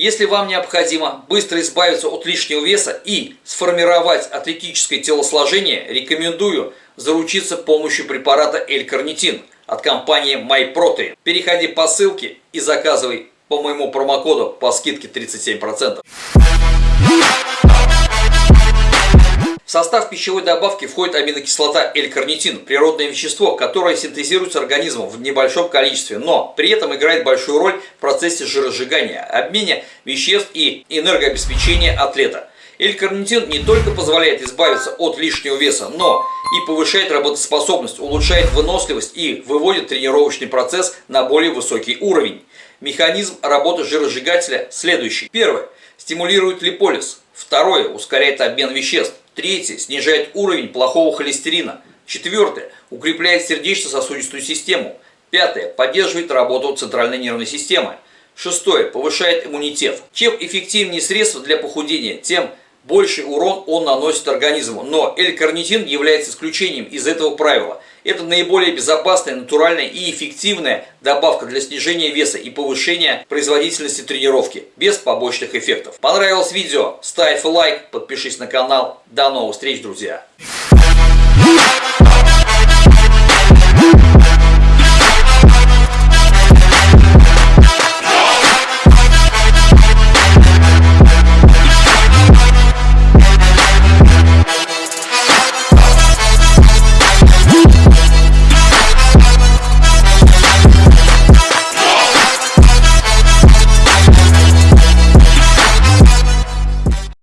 Если вам необходимо быстро избавиться от лишнего веса и сформировать атлетическое телосложение, рекомендую заручиться помощью препарата L-карнитин от компании MyProtein. Переходи по ссылке и заказывай по моему промокоду по скидке 37%. В состав пищевой добавки входит аминокислота L-карнитин, природное вещество, которое синтезируется организмом в небольшом количестве, но при этом играет большую роль в процессе жиросжигания, обмене веществ и энергообеспечения атлета. L-карнитин не только позволяет избавиться от лишнего веса, но и повышает работоспособность, улучшает выносливость и выводит тренировочный процесс на более высокий уровень. Механизм работы жиросжигателя следующий. Первое. Стимулирует липолиз. Второе. Ускоряет обмен веществ. Третье. Снижает уровень плохого холестерина. Четвертое. Укрепляет сердечно-сосудистую систему. Пятое. Поддерживает работу центральной нервной системы. Шестое. Повышает иммунитет. Чем эффективнее средства для похудения, тем больший урон он наносит организму. Но L-карнитин является исключением из этого правила. Это наиболее безопасная, натуральная и эффективная добавка для снижения веса и повышения производительности тренировки, без побочных эффектов. Понравилось видео? Ставь лайк, подпишись на канал. До новых встреч, друзья!